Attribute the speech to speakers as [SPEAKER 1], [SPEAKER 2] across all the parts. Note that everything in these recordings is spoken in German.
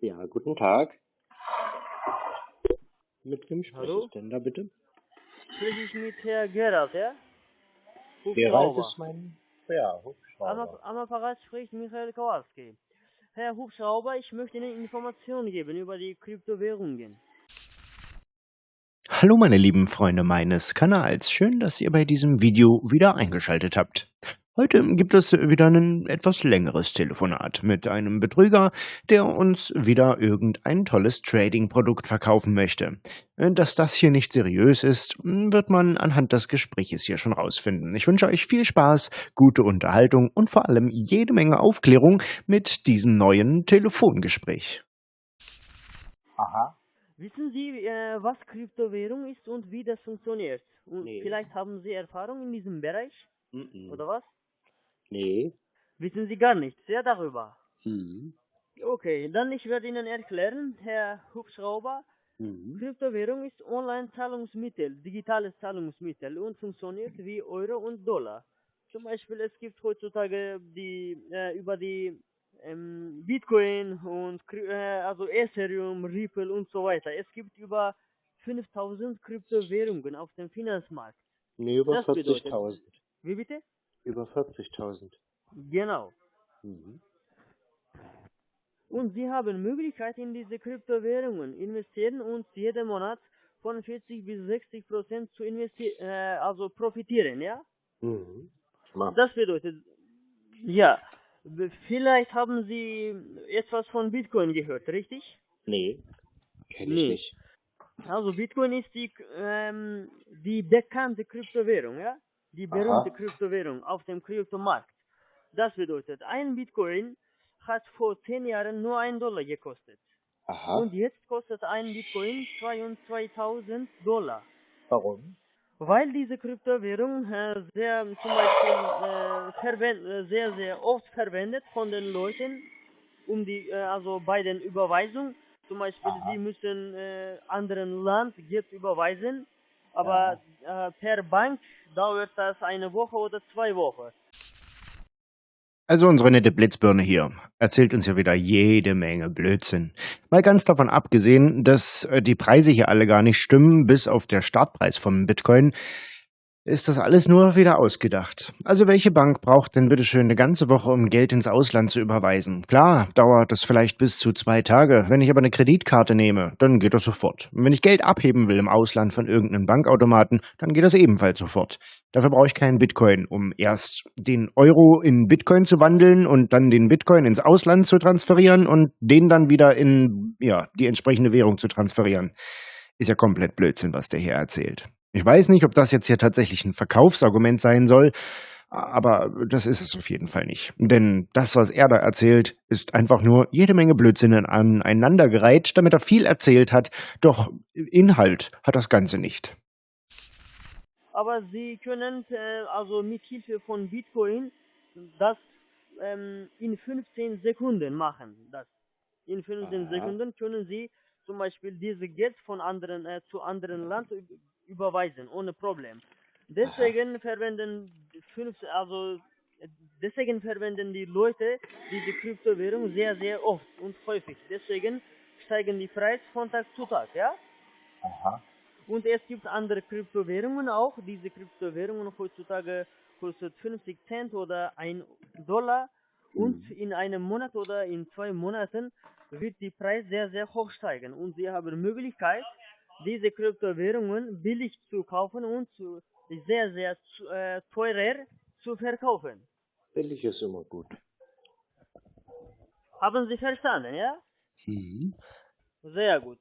[SPEAKER 1] Ja, guten Tag. Mit wem spreche
[SPEAKER 2] Hallo?
[SPEAKER 1] ich denn da bitte?
[SPEAKER 2] Spreche ich mit Herr Gerald, ja?
[SPEAKER 1] Gerald ist mein ja,
[SPEAKER 2] Am,
[SPEAKER 1] Hubschrauber.
[SPEAKER 2] am Apparat spricht Michael Kowalski. Herr Hubschrauber, ich möchte Ihnen Informationen geben über die Kryptowährungen.
[SPEAKER 3] Hallo meine lieben Freunde meines Kanals, schön, dass ihr bei diesem Video wieder eingeschaltet habt. Heute gibt es wieder ein etwas längeres Telefonat mit einem Betrüger, der uns wieder irgendein tolles Trading-Produkt verkaufen möchte. Dass das hier nicht seriös ist, wird man anhand des Gespräches hier schon rausfinden. Ich wünsche euch viel Spaß, gute Unterhaltung und vor allem jede Menge Aufklärung mit diesem neuen Telefongespräch.
[SPEAKER 1] Aha.
[SPEAKER 2] Wissen Sie, äh, was Kryptowährung ist und wie das funktioniert? Und
[SPEAKER 1] Nee.
[SPEAKER 2] vielleicht haben Sie Erfahrung in diesem Bereich,
[SPEAKER 1] Mhm.
[SPEAKER 2] oder was?
[SPEAKER 1] Nee.
[SPEAKER 2] Wissen Sie gar nichts, ja, darüber?
[SPEAKER 1] Mhm.
[SPEAKER 2] Okay, dann ich werde Ihnen erklären, Herr Hubschrauber,
[SPEAKER 1] Mhm.
[SPEAKER 2] Kryptowährung ist Online-Zahlungsmittel, digitales Zahlungsmittel und funktioniert wie Euro und Dollar. Zum Beispiel es gibt heutzutage die äh, über die ähm, Bitcoin und äh, also Ethereum, Ripple und so weiter. Es gibt über 5000 Kryptowährungen auf dem Finanzmarkt.
[SPEAKER 1] Nee, über
[SPEAKER 2] Das bedeutet-
[SPEAKER 1] 40.000.
[SPEAKER 2] Wie bitte?
[SPEAKER 1] Über 40.000.
[SPEAKER 2] Genau.
[SPEAKER 1] Mhm.
[SPEAKER 2] Und Sie haben Möglichkeit in diese Kryptowährungen investieren und jeden Monat von 40 bis 60 Prozent zu investieren, äh, also profitieren, ja?
[SPEAKER 1] Mhm.
[SPEAKER 2] Das bedeutet, ja, vielleicht haben Sie etwas von Bitcoin gehört, richtig?
[SPEAKER 1] Nee. Kenn ich
[SPEAKER 2] Nee.
[SPEAKER 1] nicht.
[SPEAKER 2] Also Bitcoin ist die, ähm, die bekannte Kryptowährung, ja? Die berühmte
[SPEAKER 1] Aha.
[SPEAKER 2] Kryptowährung auf dem Kryptomarkt. Das bedeutet, ein Bitcoin hat vor 10 Jahren nur ein Dollar gekostet.
[SPEAKER 1] Aha.
[SPEAKER 2] Und jetzt kostet ein Bitcoin 22.000 Dollar.
[SPEAKER 1] Warum?
[SPEAKER 2] Weil diese Kryptowährung äh, sehr zum Beispiel äh, äh, sehr sehr oft verwendet von den Leuten, um die äh, also bei den Überweisungen. Zum Beispiel
[SPEAKER 1] Aha.
[SPEAKER 2] sie müssen äh, anderen Land Geld überweisen, aber äh, per Bank dauert das eine Woche oder zwei Wochen.
[SPEAKER 3] Also unsere nette Blitzbirne hier erzählt uns ja wieder jede Menge Blödsinn. Mal ganz davon abgesehen, dass äh, die Preise hier alle gar nicht stimmen, bis auf der Startpreis vom Bitcoin, ist das alles nur wieder ausgedacht. Also welche Bank braucht denn bitteschön eine ganze Woche, um Geld ins Ausland zu überweisen? Klar, dauert das vielleicht bis zu zwei Tage. Wenn ich aber eine Kreditkarte nehme, dann geht das sofort. Und wenn ich Geld abheben will im Ausland von irgendeinem Bankautomaten, dann geht das ebenfalls sofort. Dafür brauche ich keinen Bitcoin, um erst den Euro in Bitcoin zu wandeln und dann den Bitcoin ins Ausland zu transferieren und den dann wieder in ja, die entsprechende Währung zu transferieren. Ist ja komplett Blödsinn, was der hier erzählt. Ich weiß nicht, ob das jetzt hier tatsächlich ein Verkaufsargument sein soll, aber das ist es auf jeden Fall nicht. Denn das, was er da erzählt, ist einfach nur jede Menge Blödsinn aneinandergereiht, damit er viel erzählt hat, doch Inhalt hat das Ganze nicht.
[SPEAKER 2] Aber sie können äh, also mit Hilfe von Bitcoin das ähm, in 15 Sekunden machen. Das in 15
[SPEAKER 1] Aha.
[SPEAKER 2] Sekunden können sie zum Beispiel diese Geld von anderen äh, zu anderen Land überweisen ohne Problem. Deswegen verwenden fünf, also deswegen verwenden die Leute diese Kryptowährung sehr sehr oft und häufig. Deswegen steigen die Preise von Tag zu Tag, ja?
[SPEAKER 1] Aha.
[SPEAKER 2] Und es gibt andere Kryptowährungen auch. Diese Kryptowährungen heutzutage kostet 50 Cent oder 1 Dollar. Und
[SPEAKER 1] Mhm.
[SPEAKER 2] in einem Monat oder in zwei Monaten wird die Preis sehr, sehr hoch steigen. Und Sie haben Möglichkeit, diese Kryptowährungen billig zu kaufen und zu, sehr, sehr zu, äh, teurer zu verkaufen.
[SPEAKER 1] Billig ist immer gut.
[SPEAKER 2] Haben Sie verstanden, ja?
[SPEAKER 1] Mhm.
[SPEAKER 2] Sehr gut.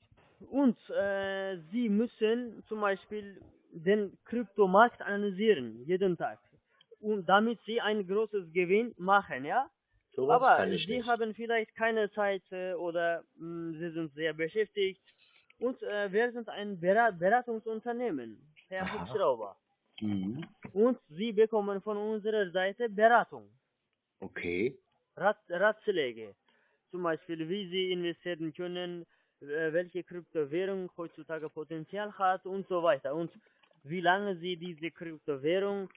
[SPEAKER 2] Und äh, Sie müssen zum Beispiel den Kryptomarkt analysieren, jeden Tag. Und damit Sie ein großes Gewinn machen, ja?
[SPEAKER 1] Sowas
[SPEAKER 2] Aber Sie
[SPEAKER 1] nicht.
[SPEAKER 2] haben vielleicht keine Zeit äh, oder mh, Sie sind sehr beschäftigt. Und äh, wir sind ein Berat Beratungsunternehmen, Herr
[SPEAKER 1] Aha.
[SPEAKER 2] Hubschrauber.
[SPEAKER 1] Mhm.
[SPEAKER 2] Und Sie bekommen von unserer Seite Beratung.
[SPEAKER 1] Okay.
[SPEAKER 2] Rat, Ratschläge. Zum Beispiel, wie Sie investieren können, äh, welche Kryptowährung heutzutage Potenzial hat und so weiter. Und wie lange Sie diese Kryptowährung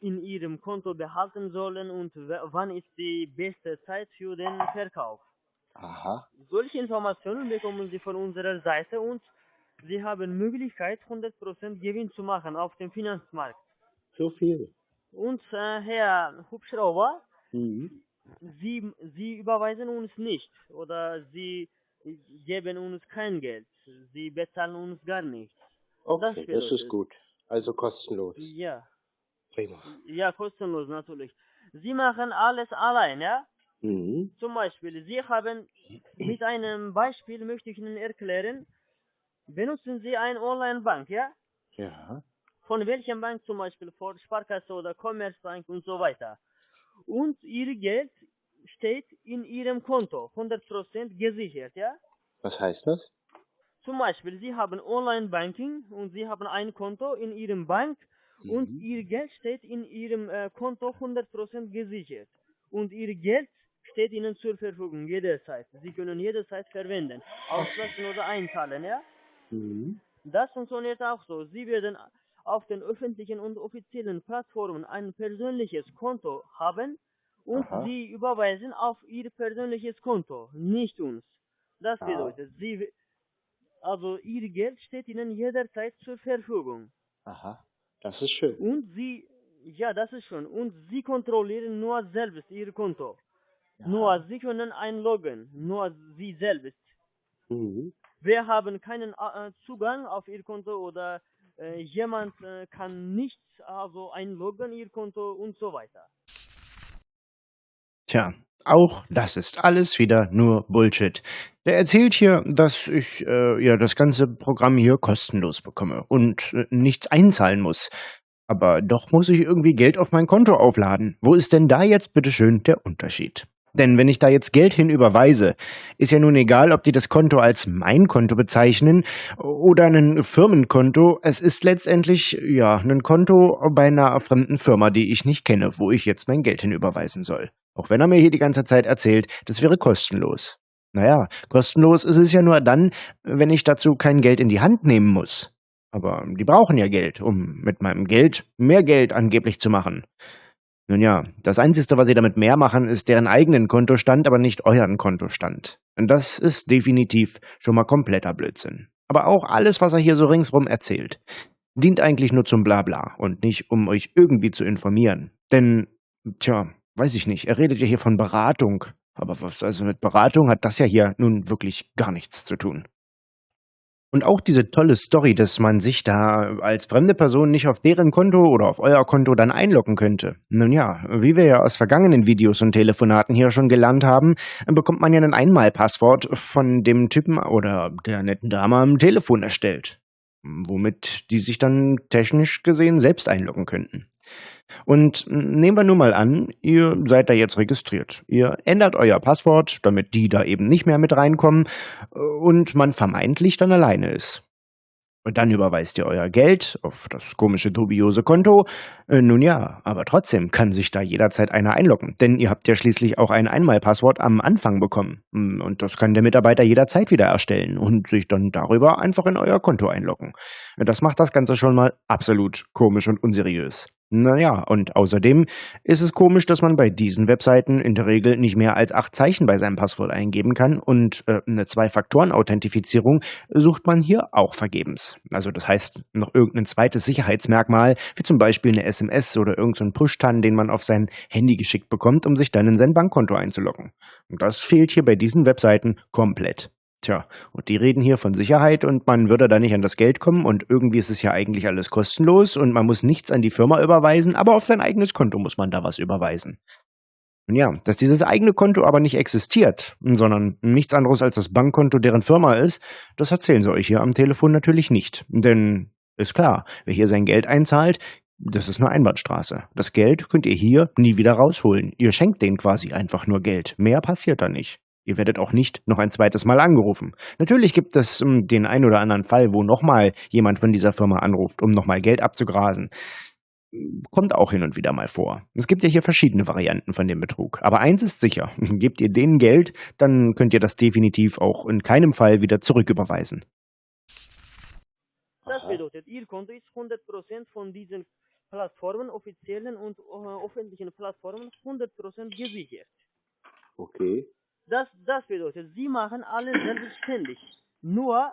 [SPEAKER 2] in Ihrem Konto behalten sollen und wann ist die beste Zeit für den Verkauf.
[SPEAKER 1] Aha.
[SPEAKER 2] solche Informationen bekommen Sie von unserer Seite und Sie haben Möglichkeit, 100% Gewinn zu machen auf dem Finanzmarkt.
[SPEAKER 1] So viel.
[SPEAKER 2] Und äh, Herr Hubschrauber,
[SPEAKER 1] Mhm.
[SPEAKER 2] Sie, Sie überweisen uns nicht oder Sie geben uns kein Geld. Sie bezahlen uns gar nichts.
[SPEAKER 1] Okay, das,
[SPEAKER 2] bedeutet-
[SPEAKER 1] ist gut. Also kostenlos.
[SPEAKER 2] Ja,
[SPEAKER 1] Prima.
[SPEAKER 2] ja, kostenlos natürlich. Sie machen alles allein, ja?
[SPEAKER 1] Mhm.
[SPEAKER 2] Zum Beispiel, Sie haben, mit einem Beispiel möchte ich Ihnen erklären, benutzen Sie eine Online-Bank, ja?
[SPEAKER 1] Ja.
[SPEAKER 2] Von welcher Bank zum Beispiel? Von Sparkasse oder Commerzbank und so weiter. Und Ihr Geld steht in Ihrem Konto, 100% gesichert, ja?
[SPEAKER 1] Was heißt das?
[SPEAKER 2] Zum Beispiel, Sie haben Online-Banking und Sie haben ein Konto in Ihrem Bank und
[SPEAKER 1] Mhm.
[SPEAKER 2] Ihr Geld steht in Ihrem äh, Konto 100% gesichert. Und Ihr Geld steht Ihnen zur Verfügung jederzeit. Sie können jederzeit verwenden, auslassen oder einzahlen, ja?
[SPEAKER 1] Mhm.
[SPEAKER 2] Das funktioniert auch so. Sie werden auf den öffentlichen und offiziellen Plattformen ein persönliches Konto haben und
[SPEAKER 1] Aha.
[SPEAKER 2] Sie überweisen auf Ihr persönliches Konto, nicht uns. Das
[SPEAKER 1] Ah.
[SPEAKER 2] bedeutet, Sie, also Ihr Geld steht Ihnen jederzeit zur Verfügung.
[SPEAKER 1] Aha. Das ist schön.
[SPEAKER 2] Und Sie, ja, das ist schon. Und Sie kontrollieren nur selbst Ihr Konto. Nur Sie können einloggen, nur Sie selbst.
[SPEAKER 1] Mhm.
[SPEAKER 2] Wir haben keinen äh, Zugang auf Ihr Konto oder äh, jemand äh, kann nicht also einloggen Ihr Konto und so weiter.
[SPEAKER 3] Tja, auch das ist alles wieder nur Bullshit. Der erzählt hier, dass ich äh, ja das ganze Programm hier kostenlos bekomme und äh, nichts einzahlen muss. Aber doch muss ich irgendwie Geld auf mein Konto aufladen. Wo ist denn da jetzt bitteschön der Unterschied? Denn wenn ich da jetzt Geld hin überweise, ist ja nun egal, ob die das Konto als mein Konto bezeichnen oder ein Firmenkonto. Es ist letztendlich ja ein Konto bei einer fremden Firma, die ich nicht kenne, wo ich jetzt mein Geld hin überweisen soll. Auch wenn er mir hier die ganze Zeit erzählt, das wäre kostenlos. Naja, kostenlos ist es ja nur dann, wenn ich dazu kein Geld in die Hand nehmen muss. Aber die brauchen ja Geld, um mit meinem Geld mehr Geld angeblich zu machen. Nun ja, das Einzige, was sie damit mehr machen, ist deren eigenen Kontostand, aber nicht euren Kontostand. Und das ist definitiv schon mal kompletter Blödsinn. Aber auch alles, was er hier so ringsrum erzählt, dient eigentlich nur zum Blabla und nicht, um euch irgendwie zu informieren. Denn, tja, weiß ich nicht, er redet ja hier von Beratung. Aber was, also mit Beratung hat das ja hier nun wirklich gar nichts zu tun. Und auch diese tolle Story, dass man sich da als fremde Person nicht auf deren Konto oder auf euer Konto dann einloggen könnte. Nun ja, wie wir ja aus vergangenen Videos und Telefonaten hier schon gelernt haben, bekommt man ja ein Einmalpasswort von dem Typen oder der netten Dame am Telefon erstellt. Womit die sich dann technisch gesehen selbst einloggen könnten. Und nehmen wir nur mal an, ihr seid da jetzt registriert. Ihr ändert euer Passwort, damit die da eben nicht mehr mit reinkommen äh, und man vermeintlich dann alleine ist. Und dann überweist ihr euer Geld auf das komische, dubiose Konto. Äh, nun ja, aber trotzdem kann sich da jederzeit einer einloggen, denn ihr habt ja schließlich auch ein Einmalpasswort am Anfang bekommen. Mm, Und das kann der Mitarbeiter jederzeit wieder erstellen und sich dann darüber einfach in euer Konto einloggen. Das macht das Ganze schon mal absolut komisch und unseriös. Naja, und außerdem ist es komisch, dass man bei diesen Webseiten in der Regel nicht mehr als acht Zeichen bei seinem Passwort eingeben kann und äh, eine Zwei-Faktoren-Authentifizierung sucht man hier auch vergebens. Also das heißt, noch irgendein zweites Sicherheitsmerkmal, wie zum Beispiel eine SMS oder irgendein so Push-Tan, den man auf sein Handy geschickt bekommt, um sich dann in sein Bankkonto einzuloggen. Und das fehlt hier bei diesen Webseiten komplett. Tja, und die reden hier von Sicherheit und man würde da nicht an das Geld kommen und irgendwie ist es ja eigentlich alles kostenlos und man muss nichts an die Firma überweisen, aber auf sein eigenes Konto muss man da was überweisen. Und ja, dass dieses eigene Konto aber nicht existiert, sondern nichts anderes als das Bankkonto deren Firma ist, das erzählen sie euch hier am Telefon natürlich nicht. Denn ist klar, wer hier sein Geld einzahlt, das ist eine Einbahnstraße. Das Geld könnt ihr hier nie wieder rausholen. Ihr schenkt denen quasi einfach nur Geld. Mehr passiert da nicht. Ihr werdet auch nicht noch ein zweites Mal angerufen. Natürlich gibt es um, den ein oder anderen Fall, wo nochmal jemand von dieser Firma anruft, um nochmal Geld abzugrasen. Kommt auch hin und wieder mal vor. Es gibt ja hier verschiedene Varianten von dem Betrug. Aber eins ist sicher, gebt ihr denen Geld, dann könnt ihr das definitiv auch in keinem Fall wieder zurücküberweisen.
[SPEAKER 2] Das bedeutet, Ihr Konto ist 100% von diesen Plattformen, offiziellen und äh, öffentlichen Plattformen, 100% gesichert.
[SPEAKER 1] Okay.
[SPEAKER 2] Das, das bedeutet, sie machen alles selbstständig. Nur,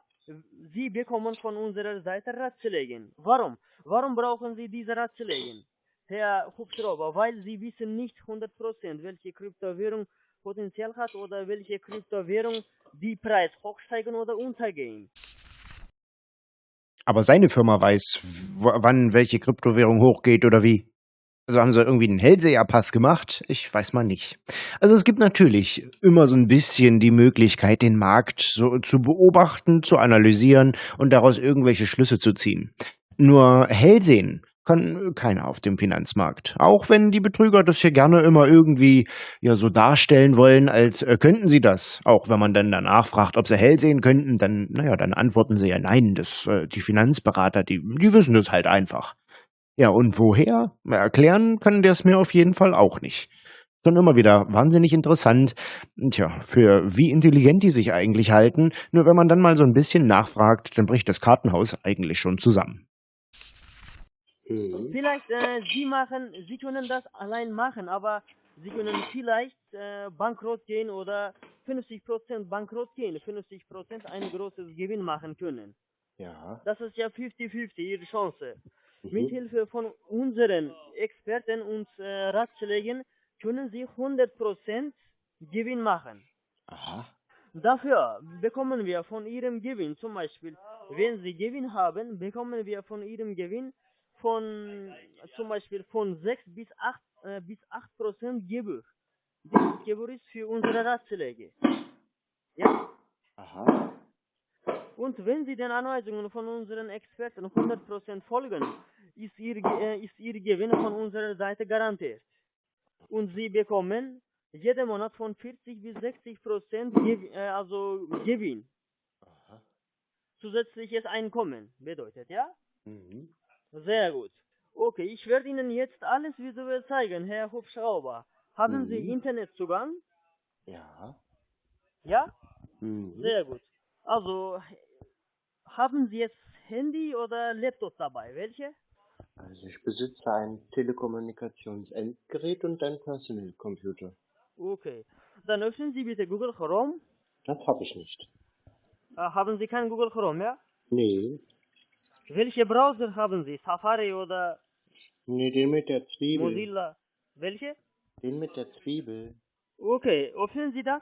[SPEAKER 2] sie bekommen von unserer Seite Ratschläge. Warum? Warum brauchen sie diese Ratschläge? Herr Hubschrauber, weil sie wissen nicht 100% welche Kryptowährung Potenzial hat oder welche Kryptowährung die Preis hochsteigen oder untergehen.
[SPEAKER 3] Aber seine Firma weiß, wann welche Kryptowährung hochgeht oder wie. Also haben sie irgendwie einen Hellseherpass gemacht? Ich weiß mal nicht. Also es gibt natürlich immer so ein bisschen die Möglichkeit, den Markt so zu beobachten, zu analysieren und daraus irgendwelche Schlüsse zu ziehen. Nur Hellsehen kann keiner auf dem Finanzmarkt. Auch wenn die Betrüger das hier gerne immer irgendwie ja so darstellen wollen, als äh, könnten sie das. Auch wenn man dann danach fragt, ob sie hell sehen könnten, dann, naja, dann antworten sie ja nein. Das, äh, die Finanzberater, die, die wissen das halt einfach. Ja, und woher? Erklären kann der es mir auf jeden Fall auch nicht. Schon immer wieder wahnsinnig interessant. Tja, für wie intelligent die sich eigentlich halten. Nur wenn man dann mal so ein bisschen nachfragt, dann bricht das Kartenhaus eigentlich schon zusammen.
[SPEAKER 1] Mhm.
[SPEAKER 2] Vielleicht, äh, sie machen, sie können das allein machen, aber sie können vielleicht äh, bankrott gehen oder 50% bankrott gehen, 50% ein großes Gewinn machen können.
[SPEAKER 1] Ja.
[SPEAKER 2] Das ist ja 50-50 ihre Chance.
[SPEAKER 1] Mhm.
[SPEAKER 2] Mit Hilfe von unseren Experten und äh, Ratschlägen können sie 100% Gewinn machen.
[SPEAKER 1] Aha.
[SPEAKER 2] Dafür bekommen wir von ihrem Gewinn, zum Beispiel, wenn sie Gewinn haben, bekommen wir von ihrem Gewinn von, zum Beispiel von 6 bis 8, äh, bis 8 Prozent Gebühr. Dieses Gebühr ist für unsere Ratschläge. Ja?
[SPEAKER 1] Aha.
[SPEAKER 2] Und wenn Sie den Anweisungen von unseren Experten 100% folgen, ist Ihr, äh, ist Ihr Gewinn von unserer Seite garantiert. Und Sie bekommen jeden Monat von 40 bis 60% Gew äh, also Gewinn.
[SPEAKER 1] Aha.
[SPEAKER 2] Zusätzliches Einkommen bedeutet, ja?
[SPEAKER 1] Mhm.
[SPEAKER 2] Sehr gut. Okay, ich werde Ihnen jetzt alles visuell zeigen, Herr Hubschrauber. Haben Sie
[SPEAKER 1] Mhm.
[SPEAKER 2] Internetzugang?
[SPEAKER 1] Ja.
[SPEAKER 2] Ja?
[SPEAKER 1] Mhm.
[SPEAKER 2] Sehr gut. Also, haben Sie jetzt Handy oder Laptop dabei? Welche?
[SPEAKER 1] Also ich besitze ein Telekommunikationsendgerät und ein Personal Computer.
[SPEAKER 2] Okay. Dann öffnen Sie bitte Google Chrome.
[SPEAKER 1] Das habe ich nicht.
[SPEAKER 2] Äh, haben Sie kein Google Chrome, ja?
[SPEAKER 1] Nee.
[SPEAKER 2] Welche Browser haben Sie? Safari oder
[SPEAKER 1] Nee, den mit der Zwiebel.
[SPEAKER 2] Mozilla? Welche?
[SPEAKER 1] Den mit der Zwiebel.
[SPEAKER 2] Okay, öffnen Sie das?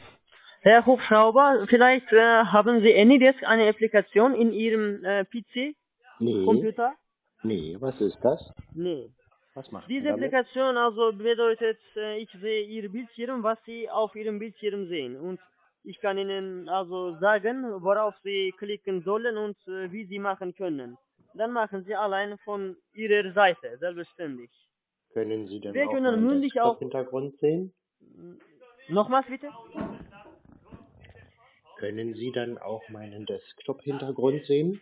[SPEAKER 2] Herr Hubschrauber, vielleicht äh, haben Sie AnyDesk eine Applikation in Ihrem äh, PC,
[SPEAKER 1] Nee.
[SPEAKER 2] Computer?
[SPEAKER 1] Nee, was ist das?
[SPEAKER 2] Nee.
[SPEAKER 1] Was macht
[SPEAKER 2] Diese? Applikation also bedeutet, äh, ich sehe Ihr Bildschirm, was Sie auf Ihrem Bildschirm sehen. Und ich kann Ihnen also sagen, worauf Sie klicken sollen und äh, wie Sie machen können. Dann machen Sie allein von Ihrer Seite, selbstständig.
[SPEAKER 1] Können Sie denn
[SPEAKER 2] Wir
[SPEAKER 1] auch
[SPEAKER 2] können mündlich auch-
[SPEAKER 1] Desktop-Hintergrund sehen?
[SPEAKER 2] Nochmals bitte?
[SPEAKER 1] Können Sie dann auch meinen Desktop-Hintergrund sehen?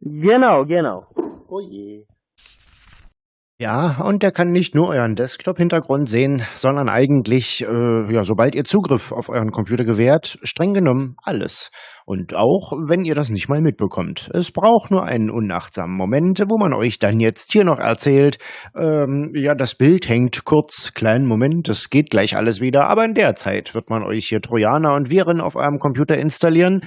[SPEAKER 2] Genau, genau.
[SPEAKER 1] Oh je.
[SPEAKER 3] Ja, und der kann nicht nur euren Desktop-Hintergrund sehen, sondern eigentlich, äh, ja, sobald ihr Zugriff auf euren Computer gewährt, streng genommen alles. Und auch, wenn ihr das nicht mal mitbekommt. Es braucht nur einen unachtsamen Moment, wo man euch dann jetzt hier noch erzählt, ähm, ja, das Bild hängt kurz, kleinen Moment, es geht gleich alles wieder, aber in der Zeit wird man euch hier Trojaner und Viren auf eurem Computer installieren.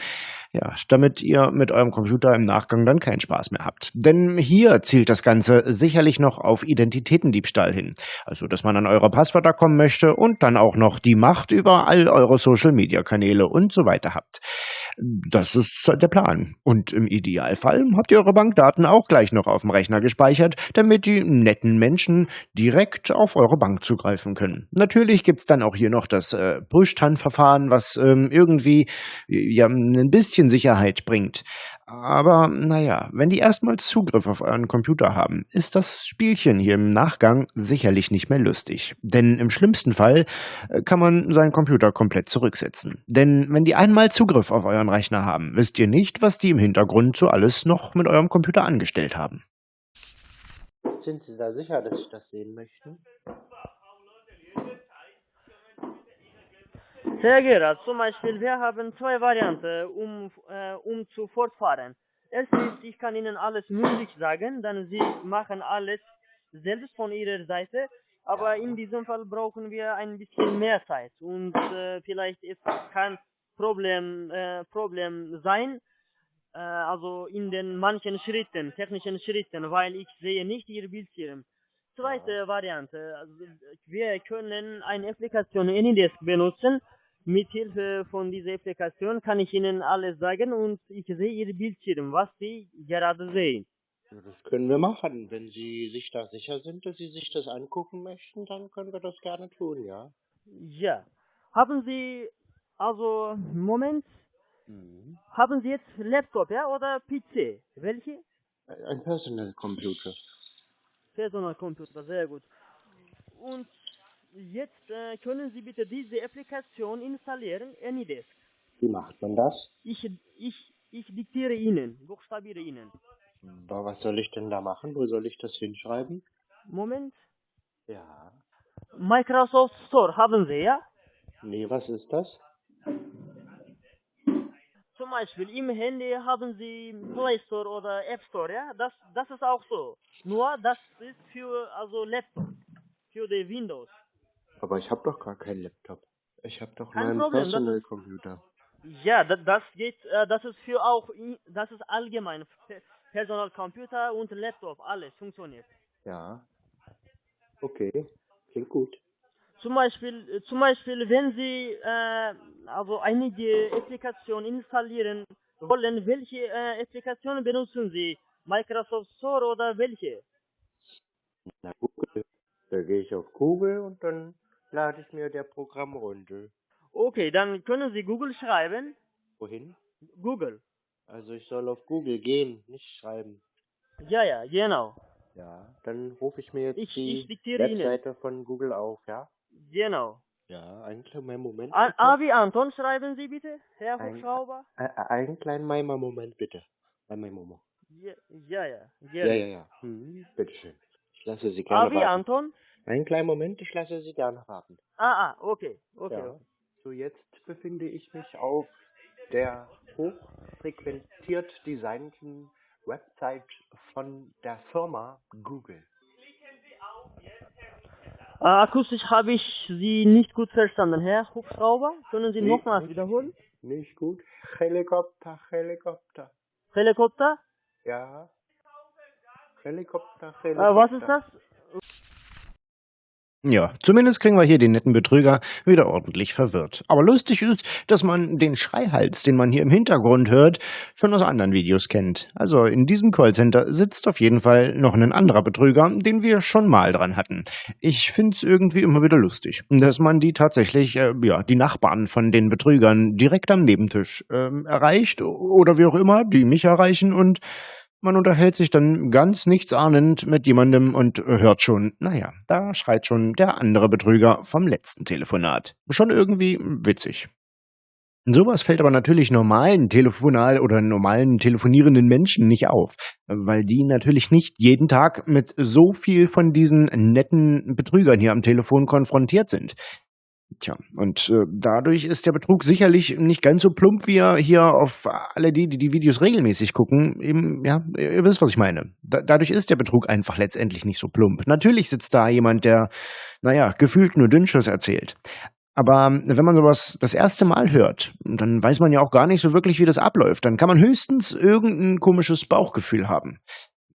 [SPEAKER 3] Ja, damit ihr mit eurem Computer im Nachgang dann keinen Spaß mehr habt. Denn hier zielt das Ganze sicherlich noch auf Identitätendiebstahl hin. Also, dass man an eure Passwörter kommen möchte und dann auch noch die Macht über all eure Social-Media-Kanäle und so weiter habt. Das ist der Plan. Und im Idealfall habt ihr eure Bankdaten auch gleich noch auf dem Rechner gespeichert, damit die netten Menschen direkt auf eure Bank zugreifen können. Natürlich gibt's dann auch hier noch das äh, Push-TAN-Verfahren, was ähm, irgendwie ja ein bisschen Sicherheit bringt. Aber naja, wenn die erstmals Zugriff auf euren Computer haben, ist das Spielchen hier im Nachgang sicherlich nicht mehr lustig. Denn im schlimmsten Fall äh, kann man seinen Computer komplett zurücksetzen. Denn wenn die einmal Zugriff auf euren Rechner haben, wisst ihr nicht, was die im Hintergrund so alles noch mit eurem Computer angestellt haben.
[SPEAKER 1] Sind Sie da sicher, dass Sie das sehen möchten?
[SPEAKER 2] Sehr Gerhard, zum Beispiel, wir haben zwei Varianten, um, äh, um zu fortfahren. Erstens, ich kann Ihnen alles mündlich sagen, dann Sie machen alles selbst von Ihrer Seite, aber in diesem Fall brauchen wir ein bisschen mehr Zeit und äh, vielleicht ist kein Problem, äh, Problem sein, äh, also in den manchen Schritten, technischen Schritten, weil ich sehe nicht Ihr Bildschirm. Zweite Variante, also wir können eine Applikation Anydesk benutzen. Mithilfe von dieser Applikation kann ich Ihnen alles sagen und ich sehe Ihr Bildschirm, was Sie gerade sehen.
[SPEAKER 1] Das können wir machen. Wenn Sie sich da sicher sind, dass Sie sich das angucken möchten, dann können wir das gerne tun, ja?
[SPEAKER 2] Ja. Haben Sie, also, Moment,
[SPEAKER 1] Mhm.
[SPEAKER 2] haben Sie jetzt Laptop, ja, oder PC? Welche?
[SPEAKER 1] Ein Personal Computer.
[SPEAKER 2] Personalcomputer, sehr gut. Und jetzt äh, können Sie bitte diese Applikation installieren, Anydesk.
[SPEAKER 1] Wie macht man das?
[SPEAKER 2] Ich, ich, ich diktiere Ihnen, buchstabiere Ihnen.
[SPEAKER 1] Aber was soll ich denn da machen? Wo soll ich das hinschreiben?
[SPEAKER 2] Moment.
[SPEAKER 1] Ja.
[SPEAKER 2] Microsoft Store haben Sie, ja?
[SPEAKER 1] Nee, was ist das?
[SPEAKER 2] Zum Beispiel im Handy haben Sie Play Store oder App Store, ja? Das, das ist auch so. Nur das ist für also Laptop, für die Windows.
[SPEAKER 1] Aber ich habe doch gar keinen Laptop. Ich habe doch
[SPEAKER 2] Kein
[SPEAKER 1] nur einen
[SPEAKER 2] Problem, das
[SPEAKER 1] Personal Computer.
[SPEAKER 2] Ja, das, das geht, äh, das ist für auch, das ist allgemein. Pe- Personalcomputer und Laptop, alles funktioniert.
[SPEAKER 1] Ja. Okay. Klingt gut.
[SPEAKER 2] Zum Beispiel, äh, zum Beispiel, wenn Sie äh, also einige Applikationen installieren wollen, welche äh, Applikationen benutzen Sie? Microsoft Store oder welche?
[SPEAKER 1] Na, Google. Da gehe ich auf Google und dann lade ich mir der Programm runter.
[SPEAKER 2] Okay, dann können Sie Google schreiben.
[SPEAKER 1] Wohin?
[SPEAKER 2] Google.
[SPEAKER 1] Also ich soll auf Google gehen, nicht schreiben.
[SPEAKER 2] Ja, ja, genau.
[SPEAKER 1] Ja. Dann rufe ich mir jetzt
[SPEAKER 2] Ich-
[SPEAKER 1] die
[SPEAKER 2] ich diktiere Ihnen.
[SPEAKER 1] Webseite von Google auf, ja?
[SPEAKER 2] Genau.
[SPEAKER 1] Ja, einen kleinen Moment.
[SPEAKER 2] A,
[SPEAKER 1] bitte.
[SPEAKER 2] A wie Anton schreiben Sie bitte, Herr
[SPEAKER 1] Ein-
[SPEAKER 2] Hubschrauber.
[SPEAKER 1] Einen kleinen Moment bitte. Meinem Momo.
[SPEAKER 2] Ja, ja, ja.
[SPEAKER 1] Ja,
[SPEAKER 2] gerne.
[SPEAKER 1] ja, ja. Mhm. Bitteschön. Ich lasse Sie
[SPEAKER 2] A
[SPEAKER 1] gerne
[SPEAKER 2] wie
[SPEAKER 1] warten.
[SPEAKER 2] Anton.
[SPEAKER 1] Einen kleinen Moment, ich lasse Sie gerne warten.
[SPEAKER 2] Ah, ah, okay, okay.
[SPEAKER 1] Ja. So, jetzt befinde ich mich auf der hochfrequentiert designten Website von der Firma Google.
[SPEAKER 2] Äh, akustisch habe ich Sie nicht gut verstanden, Herr Hubschrauber. Können Sie nochmals
[SPEAKER 1] nicht.
[SPEAKER 2] wiederholen?
[SPEAKER 1] Nicht gut? Helikopter, Helikopter.
[SPEAKER 2] Helikopter?
[SPEAKER 1] Ja. Helikopter,
[SPEAKER 2] Äh,
[SPEAKER 1] Helikopter.
[SPEAKER 2] was ist das?
[SPEAKER 3] Ja, zumindest kriegen wir hier den netten Betrüger wieder ordentlich verwirrt. Aber lustig ist, dass man den Schreihals, den man hier im Hintergrund hört, schon aus anderen Videos kennt. Also in diesem Callcenter sitzt auf jeden Fall noch ein anderer Betrüger, den wir schon mal dran hatten. Ich find's irgendwie immer wieder lustig, dass man die tatsächlich, äh, ja, die Nachbarn von den Betrügern direkt am Nebentisch ähm, erreicht oder wie auch immer, die mich erreichen und man unterhält sich dann ganz nichtsahnend mit jemandem und hört schon, naja, da schreit schon der andere Betrüger vom letzten Telefonat. Schon irgendwie witzig. Sowas fällt aber natürlich normalen Telefonat oder normalen telefonierenden Menschen nicht auf, weil die natürlich nicht jeden Tag mit so viel von diesen netten Betrügern hier am Telefon konfrontiert sind. Tja, und äh, dadurch ist der Betrug sicherlich nicht ganz so plump, wie er hier auf alle die, die die Videos regelmäßig gucken, eben, ja, ihr wisst, was ich meine. Da, dadurch ist der Betrug einfach letztendlich nicht so plump. Natürlich sitzt da jemand, der, naja, gefühlt nur Dünnschiss erzählt. Aber wenn man sowas das erste Mal hört, dann weiß man ja auch gar nicht so wirklich, wie das abläuft. Dann kann man höchstens irgendein komisches Bauchgefühl haben.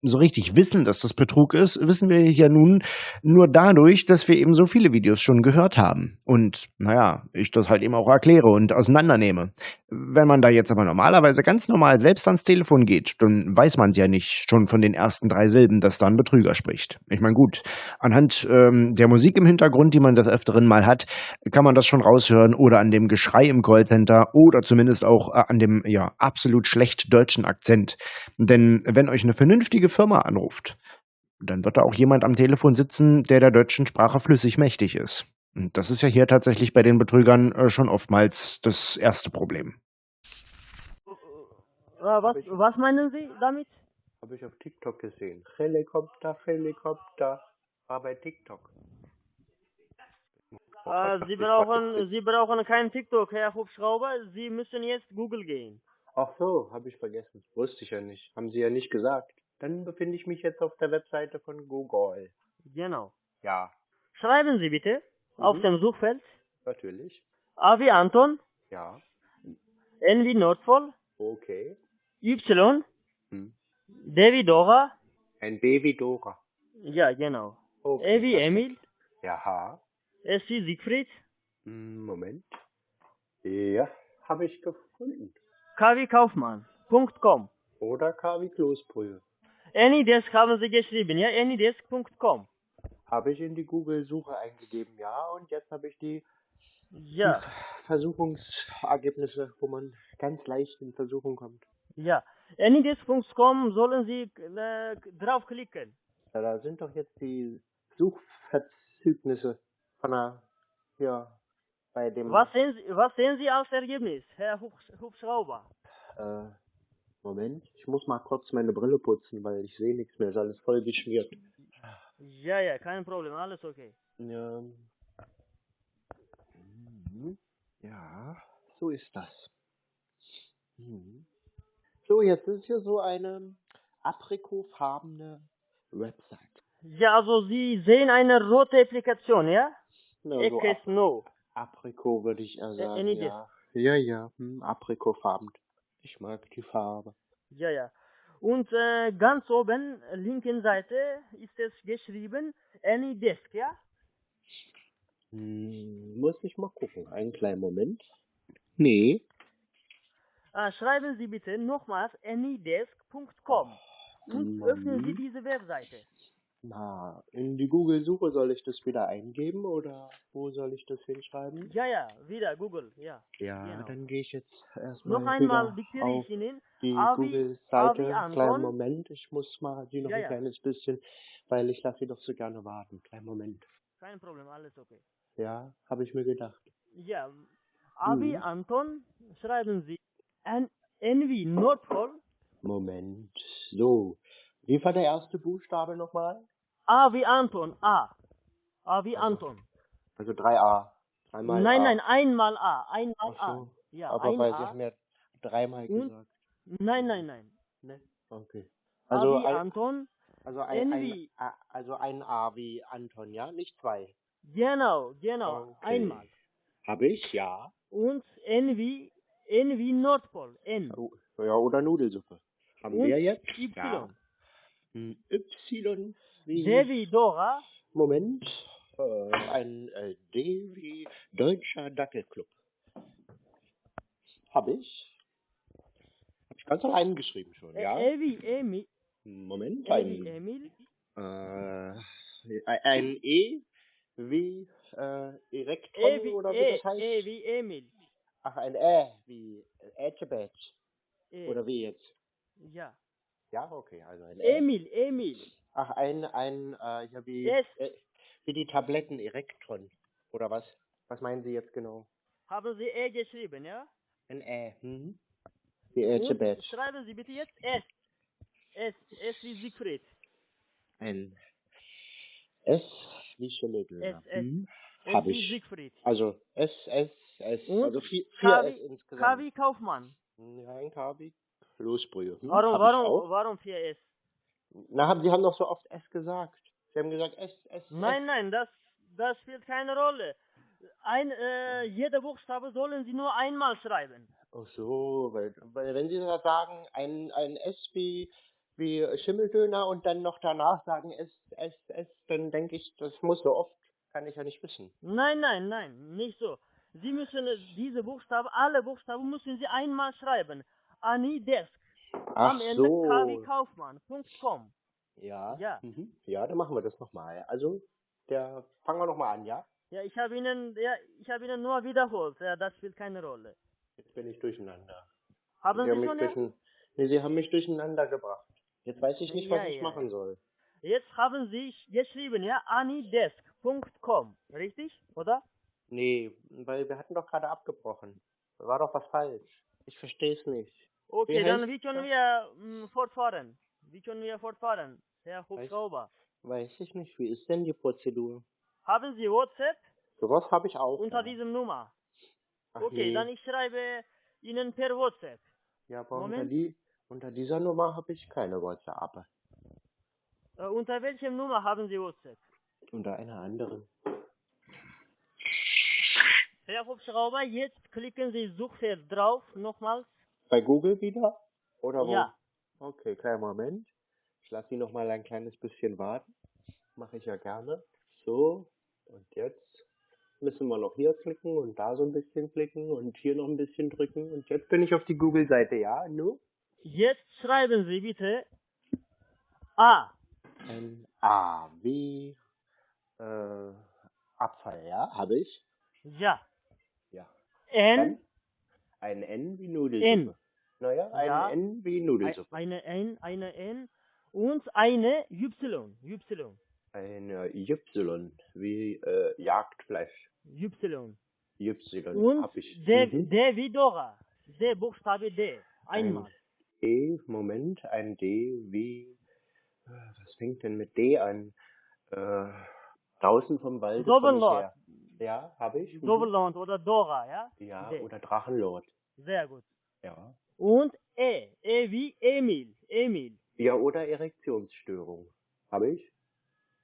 [SPEAKER 3] So richtig wissen, dass das Betrug ist, wissen wir ja nun nur dadurch, dass wir eben so viele Videos schon gehört haben. Und naja, ich das halt eben auch erkläre und auseinandernehme. Wenn man da jetzt aber normalerweise ganz normal selbst ans Telefon geht, dann weiß man es ja nicht schon von den ersten drei Silben, dass da ein Betrüger spricht. Ich meine, gut, anhand ähm, der Musik im Hintergrund, die man des Öfteren mal hat, kann man das schon raushören oder an dem Geschrei im Callcenter oder zumindest auch äh, an dem ja absolut schlecht deutschen Akzent. Denn wenn euch eine vernünftige Firma anruft, dann wird da auch jemand am Telefon sitzen, der der deutschen Sprache flüssig mächtig ist. Und das ist ja hier tatsächlich bei den Betrügern äh, schon oftmals das erste Problem.
[SPEAKER 2] Äh, was, was meinen Sie damit?
[SPEAKER 1] Habe ich auf TikTok gesehen. Helikopter, Helikopter. War bei TikTok.
[SPEAKER 2] Äh, Sie brauchen, Sie brauchen keinen TikTok, Herr Hubschrauber. Sie müssen jetzt Google gehen.
[SPEAKER 1] Ach so, habe ich vergessen. Wusste ich ja nicht. Haben Sie ja nicht gesagt. Dann befinde ich mich jetzt auf der Webseite von Google.
[SPEAKER 2] Genau.
[SPEAKER 1] Ja,
[SPEAKER 2] Schreiben Sie bitte auf
[SPEAKER 1] Mhm.
[SPEAKER 2] dem Suchfeld
[SPEAKER 1] natürlich.
[SPEAKER 2] A wie Anton,
[SPEAKER 1] Ja,
[SPEAKER 2] N wie Nordpol,
[SPEAKER 1] okay.
[SPEAKER 2] Y,
[SPEAKER 1] Hm.
[SPEAKER 2] D wie Dora,
[SPEAKER 1] Ein Baby Dora.
[SPEAKER 2] ja genau,
[SPEAKER 1] Okay.
[SPEAKER 2] E wie Emil,
[SPEAKER 1] Ja,
[SPEAKER 2] S wie Siegfried,
[SPEAKER 1] Hm, Moment. Ja, habe ich gefunden.
[SPEAKER 2] K wie Kaufmann.com.
[SPEAKER 1] Oder KW Kloßbrühe.
[SPEAKER 2] Anydesk haben Sie geschrieben, ja? Anydesk.com.
[SPEAKER 1] Habe ich in die Google-Suche eingegeben, ja. Und jetzt habe ich die
[SPEAKER 2] Ja,
[SPEAKER 1] Versuchungsergebnisse, wo man ganz leicht in Versuchung kommt.
[SPEAKER 2] ja. Anydesk.com sollen Sie äh, draufklicken.
[SPEAKER 1] Ja, da sind doch jetzt die Suchverzügnisse von der, ja, bei dem,
[SPEAKER 2] Was sehen Sie, was sehen Sie als Ergebnis, Herr Hubsch Hubschrauber?
[SPEAKER 1] äh, Moment, ich muss mal kurz meine Brille putzen, weil ich sehe nichts mehr, ist alles voll geschmiert.
[SPEAKER 2] Ja, ja, kein Problem, alles okay.
[SPEAKER 1] Ja. Mhm. Ja, so ist das. Mhm. So, jetzt ist hier so eine aprikotfarbene Website.
[SPEAKER 2] Ja, also Sie sehen eine rote Applikation, ja?
[SPEAKER 1] Ja, so Ap
[SPEAKER 2] Snow.
[SPEAKER 1] Aprikot würde ich eher sagen,
[SPEAKER 2] any
[SPEAKER 1] ja. Ja, ja, hm, aprikotfarben. Ich mag die Farbe.
[SPEAKER 2] Ja, ja. Und äh, ganz oben, linken Seite, ist es geschrieben Anydesk, ja?
[SPEAKER 1] Hm, muss ich mal gucken. Einen kleinen Moment. Nee.
[SPEAKER 2] Äh, schreiben Sie bitte nochmals anydesk.com und
[SPEAKER 1] Mhm.
[SPEAKER 2] öffnen Sie diese Webseite.
[SPEAKER 1] Na, in die Google-Suche soll ich das wieder eingeben oder wo soll ich das hinschreiben?
[SPEAKER 2] Ja, ja, wieder Google, ja.
[SPEAKER 1] Ja,
[SPEAKER 2] Genau.
[SPEAKER 1] dann gehe ich jetzt erstmal
[SPEAKER 2] Noch einmal diktiere ich Ihnen.
[SPEAKER 1] die Google-Seite. Kleinen. Moment, ich muss mal die noch
[SPEAKER 2] Ja,
[SPEAKER 1] ein
[SPEAKER 2] ja.
[SPEAKER 1] kleines bisschen, weil ich lasse sie doch so gerne warten. Kleinen Moment.
[SPEAKER 2] Kein Problem, alles okay.
[SPEAKER 1] Ja, habe ich mir gedacht.
[SPEAKER 2] Ja, A wie
[SPEAKER 1] Mhm.
[SPEAKER 2] Anton, schreiben Sie N, N wie Nordpol,
[SPEAKER 1] Moment. So. Wie war der erste Buchstabe nochmal?
[SPEAKER 2] A wie Anton, A. A wie Anton.
[SPEAKER 1] Also 3a. Dreimal
[SPEAKER 2] nein,
[SPEAKER 1] A.
[SPEAKER 2] nein, einmal A, einmal
[SPEAKER 1] Ach
[SPEAKER 2] A.
[SPEAKER 1] so.
[SPEAKER 2] Ja,
[SPEAKER 1] Aber
[SPEAKER 2] ein
[SPEAKER 1] weil sie
[SPEAKER 2] A.
[SPEAKER 1] haben ja dreimal
[SPEAKER 2] Und?
[SPEAKER 1] gesagt.
[SPEAKER 2] Nein, nein, nein.
[SPEAKER 1] Ne? Okay.
[SPEAKER 2] A
[SPEAKER 1] Also
[SPEAKER 2] wie
[SPEAKER 1] ein,
[SPEAKER 2] Anton,
[SPEAKER 1] also ein, ein, A, also ein A wie Anton, ja? Nicht zwei.
[SPEAKER 2] genau, genau,
[SPEAKER 1] Okay.
[SPEAKER 2] einmal.
[SPEAKER 1] Habe ich, ja.
[SPEAKER 2] Und N wie, N wie Nordpol, N.
[SPEAKER 1] Oh, Ja, oder Nudelsuppe. Haben
[SPEAKER 2] Und
[SPEAKER 1] wir jetzt?
[SPEAKER 2] Y.
[SPEAKER 1] Ja. Y wie...
[SPEAKER 2] D wie Dora,
[SPEAKER 1] Moment. Äh, ein äh, D wie Deutscher Dackelclub. Habe ich. Habe ich ganz allein geschrieben schon, ja?
[SPEAKER 2] E wie Emil,
[SPEAKER 1] Moment.
[SPEAKER 2] E
[SPEAKER 1] Ein,
[SPEAKER 2] Emil,
[SPEAKER 1] äh, ein E wie äh, Erekton
[SPEAKER 2] E wie,
[SPEAKER 1] oder wie
[SPEAKER 2] e,
[SPEAKER 1] das heißt.
[SPEAKER 2] e wie Emil.
[SPEAKER 1] Ach, ein Ä wie Ätschebätsch.
[SPEAKER 2] E.
[SPEAKER 1] Oder wie jetzt?
[SPEAKER 2] Ja.
[SPEAKER 1] Ja, okay, also ein Ä.
[SPEAKER 2] Emil, Emil.
[SPEAKER 1] Ach, ein, ein, äh, ja, wie,
[SPEAKER 2] Yes.
[SPEAKER 1] äh, wie die Tabletten Erektron. Oder was? Was meinen Sie jetzt genau?
[SPEAKER 2] Haben Sie E geschrieben, ja?
[SPEAKER 1] Ein Ä. Mhm. Wie
[SPEAKER 2] Und
[SPEAKER 1] Ätschebätsch.
[SPEAKER 2] schreiben Sie bitte jetzt S. S, S wie Siegfried.
[SPEAKER 1] Ein S wie Schillegel.
[SPEAKER 2] S, S.
[SPEAKER 1] Hm?
[SPEAKER 2] S
[SPEAKER 1] Hab
[SPEAKER 2] wie
[SPEAKER 1] ich.
[SPEAKER 2] Siegfried.
[SPEAKER 1] Also S, S, S.
[SPEAKER 2] Und
[SPEAKER 1] Also vier, vier S insgesamt.
[SPEAKER 2] K wie Kaufmann.
[SPEAKER 1] Ja, ein K wie Kloßbrühe. Hm?
[SPEAKER 2] Warum, warum, warum 4S?
[SPEAKER 1] Na, haben, Sie haben doch so oft S gesagt. Sie haben gesagt S, S,
[SPEAKER 2] Nein,
[SPEAKER 1] S.
[SPEAKER 2] nein, das, das spielt keine Rolle. Ein, äh, jeder Buchstabe sollen Sie nur einmal schreiben.
[SPEAKER 1] Ach so, weil, weil wenn Sie das sagen, ein, ein S wie wie Schimmeldöner und dann noch danach sagen, es, es, es, dann denke ich, das muss so oft, kann ich ja nicht wissen.
[SPEAKER 2] Nein, nein, nein, nicht so. Sie müssen äh, diese Buchstaben, alle Buchstaben müssen Sie einmal schreiben. Anidesk.
[SPEAKER 1] Ach
[SPEAKER 2] Am Ende
[SPEAKER 1] so.
[SPEAKER 2] kwkaufmann.com.
[SPEAKER 1] Ja.
[SPEAKER 2] Ja.
[SPEAKER 1] Mhm. Ja, dann machen wir das nochmal. Also, der, fangen wir nochmal an, ja?
[SPEAKER 2] Ja, ich habe Ihnen, ja, ich habe Ihnen nur wiederholt. Ja, das spielt keine Rolle.
[SPEAKER 1] Jetzt bin ich durcheinander.
[SPEAKER 2] Haben
[SPEAKER 1] Sie haben
[SPEAKER 2] Sie
[SPEAKER 1] mich
[SPEAKER 2] schon? Ja?
[SPEAKER 1] durchein... Nee, Sie haben mich durcheinander gebracht. Jetzt weiß ich nicht, was
[SPEAKER 2] Ja,
[SPEAKER 1] ich
[SPEAKER 2] ja,
[SPEAKER 1] machen
[SPEAKER 2] ja.
[SPEAKER 1] soll.
[SPEAKER 2] Jetzt haben Sie geschrieben, ja, anidesk.com. Richtig? Oder?
[SPEAKER 1] Nee, weil wir hatten doch gerade abgebrochen. War doch was falsch. Ich verstehe es nicht.
[SPEAKER 2] Okay, dann
[SPEAKER 1] heißt
[SPEAKER 2] wie können
[SPEAKER 1] das?
[SPEAKER 2] wir mh, fortfahren? Wie können wir fortfahren, Herr Hubschrauber?
[SPEAKER 1] Weiß ich nicht. Wie ist denn die Prozedur?
[SPEAKER 2] Haben Sie WhatsApp
[SPEAKER 1] Sowas habe ich auch.
[SPEAKER 2] unter
[SPEAKER 1] ja.
[SPEAKER 2] diesem Nummer?
[SPEAKER 1] Ach
[SPEAKER 2] Okay,
[SPEAKER 1] nee.
[SPEAKER 2] dann ich schreibe Ihnen per WhatsApp.
[SPEAKER 1] Ja, aber unter,
[SPEAKER 2] Moment.
[SPEAKER 1] die, unter dieser Nummer habe ich keine WhatsApp.
[SPEAKER 2] Äh, unter welchem Nummer haben Sie WhatsApp?
[SPEAKER 1] Unter einer anderen.
[SPEAKER 2] Herr Hubschrauber, jetzt klicken Sie Suchfeld drauf, nochmals.
[SPEAKER 1] Bei Google wieder? Oder wo?
[SPEAKER 2] Ja.
[SPEAKER 1] Okay, kleinen Moment. Ich lasse Sie noch mal ein kleines bisschen warten. Mache ich ja gerne. So, und jetzt müssen wir noch hier klicken und da so ein bisschen klicken und hier noch ein bisschen drücken. Und jetzt bin ich auf die Google-Seite, ja? Nu?
[SPEAKER 2] Jetzt schreiben Sie bitte A.
[SPEAKER 1] N A wie äh, Abfall, ja? Habe ich?
[SPEAKER 2] Ja.
[SPEAKER 1] Ja.
[SPEAKER 2] N.
[SPEAKER 1] Ein N wie Nudelsuppe.
[SPEAKER 2] N.
[SPEAKER 1] Naja, ein
[SPEAKER 2] Ja.
[SPEAKER 1] N wie
[SPEAKER 2] Ein-
[SPEAKER 1] Nudelsuppe.
[SPEAKER 2] Eine N, eine N und eine Y. Y.
[SPEAKER 1] Eine Y wie äh, Jagdfleisch.
[SPEAKER 2] Y.
[SPEAKER 1] Y
[SPEAKER 2] Und
[SPEAKER 1] hab ich.
[SPEAKER 2] D,
[SPEAKER 1] Mhm.
[SPEAKER 2] D wie Dora. D, Buchstabe D. Einmal.
[SPEAKER 1] E, Moment, ein D wie, äh, was fängt denn mit D an? Äh, draußen vom Wald.
[SPEAKER 2] Doppellord.
[SPEAKER 1] Ja, habe ich. Mhm.
[SPEAKER 2] Doppelland oder Dora, ja?
[SPEAKER 1] Ja,
[SPEAKER 2] D.
[SPEAKER 1] oder Drachenlord.
[SPEAKER 2] Sehr gut.
[SPEAKER 1] Ja.
[SPEAKER 2] Und E. E wie Emil. Emil.
[SPEAKER 1] Ja, oder Erektionsstörung. Habe ich?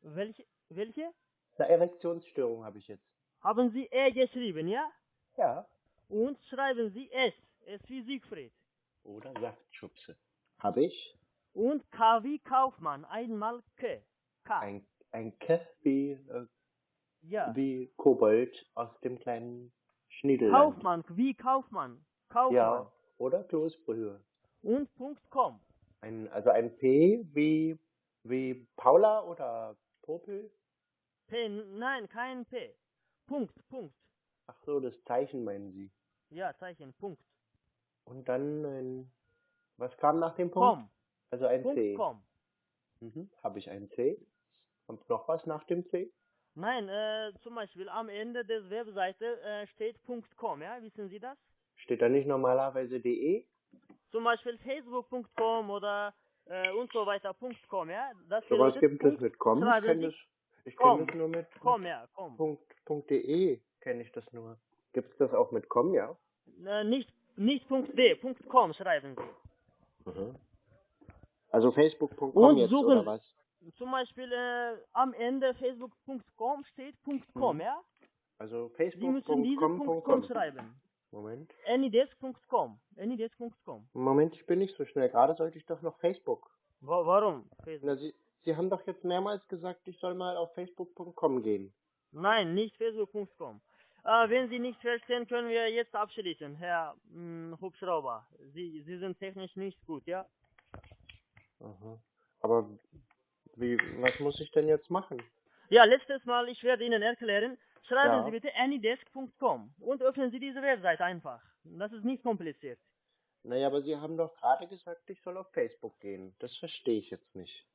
[SPEAKER 2] Welche? Welche?
[SPEAKER 1] Eine Erektionsstörung habe ich jetzt.
[SPEAKER 2] Haben Sie E geschrieben, ja?
[SPEAKER 1] Ja.
[SPEAKER 2] Und schreiben Sie S. S wie Siegfried.
[SPEAKER 1] Oder Saftschubse. Habe ich?
[SPEAKER 2] Und K wie Kaufmann. Einmal K. K.
[SPEAKER 1] Ein, ein K wie, äh,
[SPEAKER 2] ja.
[SPEAKER 1] wie Kobold aus dem kleinen Schniedelland.
[SPEAKER 2] Kaufmann. Wie Kaufmann. Kaufmann.
[SPEAKER 1] Ja, oder Kloßbrühe.
[SPEAKER 2] Und Punkt .com.
[SPEAKER 1] Ein, also ein P wie, wie Paula oder Popel?
[SPEAKER 2] P. Nein, kein P. Punkt. Punkt.
[SPEAKER 1] Ach so, das Zeichen meinen Sie.
[SPEAKER 2] Ja, Zeichen. Punkt.
[SPEAKER 1] Und dann ein, was kam nach dem Punkt?
[SPEAKER 2] Com.
[SPEAKER 1] Also ein
[SPEAKER 2] Punkt
[SPEAKER 1] C.
[SPEAKER 2] com.
[SPEAKER 1] Mhm. Habe ich ein C? Kommt noch was nach dem C?
[SPEAKER 2] Nein, äh, zum Beispiel am Ende der Webseite äh, steht .com, ja? Wissen Sie das?
[SPEAKER 1] Steht da nicht normalerweise DE?
[SPEAKER 2] Zum Beispiel facebook.com oder äh, und so weiter .com, ja? Das
[SPEAKER 1] Sowas
[SPEAKER 2] bedeutet
[SPEAKER 1] gibt es mit com. Ich kenne das, ich
[SPEAKER 2] com.
[SPEAKER 1] kenn das nur mit
[SPEAKER 2] .com, ja, com.
[SPEAKER 1] Punkt, Punkt .de kenne ich das nur. Gibt es das auch mit com, ja?
[SPEAKER 2] Äh, nicht, nicht Punkt .d, Punkt .com schreiben Sie.
[SPEAKER 1] Mhm. Also facebook.com jetzt
[SPEAKER 2] suchen-
[SPEAKER 1] oder was?
[SPEAKER 2] Zum Beispiel äh, am Ende facebook.com steht .com,
[SPEAKER 1] Mhm.
[SPEAKER 2] ja?
[SPEAKER 1] Also
[SPEAKER 2] Sie müssen diese Punkt .com
[SPEAKER 1] facebook.com.
[SPEAKER 2] schreiben.
[SPEAKER 1] Moment.
[SPEAKER 2] Anydesk.com. Anydesk.com.
[SPEAKER 1] Moment, ich bin nicht so schnell. Gerade sollte ich doch noch Facebook.
[SPEAKER 2] Wa warum? Facebook?
[SPEAKER 1] Na, Sie, Sie haben doch jetzt mehrmals gesagt, ich soll mal auf facebook.com gehen.
[SPEAKER 2] Nein, nicht facebook.com. Äh, wenn Sie nicht verstehen, können wir jetzt abschließen, Herr mh, Hubschrauber. Sie, Sie sind technisch nicht gut, ja?
[SPEAKER 1] Aha. Aber wie, was muss ich denn jetzt machen?
[SPEAKER 2] Ja, letztes Mal, ich werde Ihnen erklären. Schreiben
[SPEAKER 1] Ja.
[SPEAKER 2] Sie bitte anydesk.com und öffnen Sie diese Webseite einfach. Das ist nicht kompliziert.
[SPEAKER 1] Naja, aber Sie haben doch gerade gesagt, ich soll auf Facebook gehen. Das verstehe ich jetzt nicht.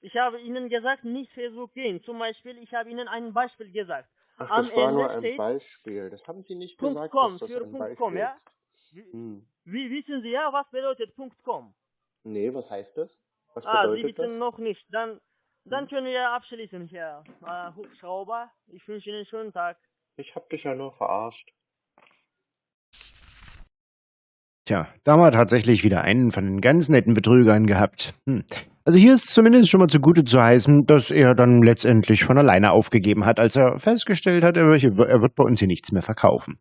[SPEAKER 2] Ich habe Ihnen gesagt, nicht Facebook gehen. Zum Beispiel, ich habe Ihnen ein Beispiel gesagt.
[SPEAKER 1] Ach,
[SPEAKER 2] Am
[SPEAKER 1] das war
[SPEAKER 2] Ende
[SPEAKER 1] nur ein Beispiel. Das haben Sie nicht
[SPEAKER 2] Punkt
[SPEAKER 1] gesagt,
[SPEAKER 2] .com
[SPEAKER 1] dass das
[SPEAKER 2] für
[SPEAKER 1] ein
[SPEAKER 2] Punkt
[SPEAKER 1] Beispiel
[SPEAKER 2] .com, ja?
[SPEAKER 1] ist.
[SPEAKER 2] Wie,
[SPEAKER 1] Hm.
[SPEAKER 2] wie wissen Sie ja, was bedeutet Punkt .com?
[SPEAKER 1] Nee, was heißt das? Was
[SPEAKER 2] Ah, Sie
[SPEAKER 1] bedeutet
[SPEAKER 2] wissen
[SPEAKER 1] das?
[SPEAKER 2] noch nicht. Dann, dann
[SPEAKER 1] Hm.
[SPEAKER 2] können wir abschließen, Herr äh, Hubschrauber. Ich wünsche Ihnen einen schönen Tag.
[SPEAKER 1] Ich hab dich ja nur verarscht.
[SPEAKER 3] Tja, da haben wir tatsächlich wieder einen von den ganz netten Betrügern gehabt. Hm. Also hier ist zumindest schon mal zugute zu heißen, dass er dann letztendlich von alleine aufgegeben hat, als er festgestellt hat, er wird bei uns hier nichts mehr verkaufen.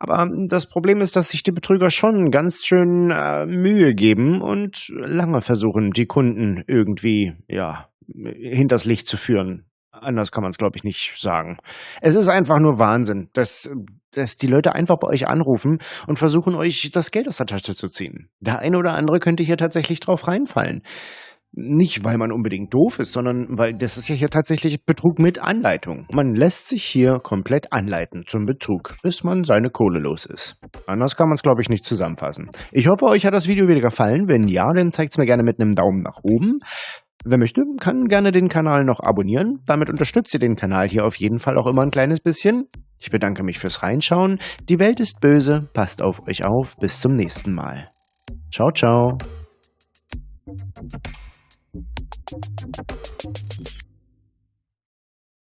[SPEAKER 3] Aber das Problem ist, dass sich die Betrüger schon ganz schön äh, Mühe geben und lange versuchen, die Kunden irgendwie, ja, hinters Licht zu führen. Anders kann man es, glaube ich, nicht sagen. Es ist einfach nur Wahnsinn, dass, dass die Leute einfach bei euch anrufen und versuchen, euch das Geld aus der Tasche zu ziehen. Der eine oder andere könnte hier tatsächlich drauf reinfallen. Nicht, weil man unbedingt doof ist, sondern weil das ist ja hier tatsächlich Betrug mit Anleitung. Man lässt sich hier komplett anleiten zum Betrug, bis man seine Kohle los ist. Anders kann man es, glaube ich, nicht zusammenfassen. Ich hoffe, euch hat das Video wieder gefallen. Wenn ja, dann zeigt es mir gerne mit einem Daumen nach oben. Wer möchte, kann gerne den Kanal noch abonnieren. Damit unterstützt ihr den Kanal hier auf jeden Fall auch immer ein kleines bisschen. Ich bedanke mich fürs Reinschauen. Die Welt ist böse. Passt auf euch auf. Bis zum nächsten Mal. Ciao, ciao. Thank you.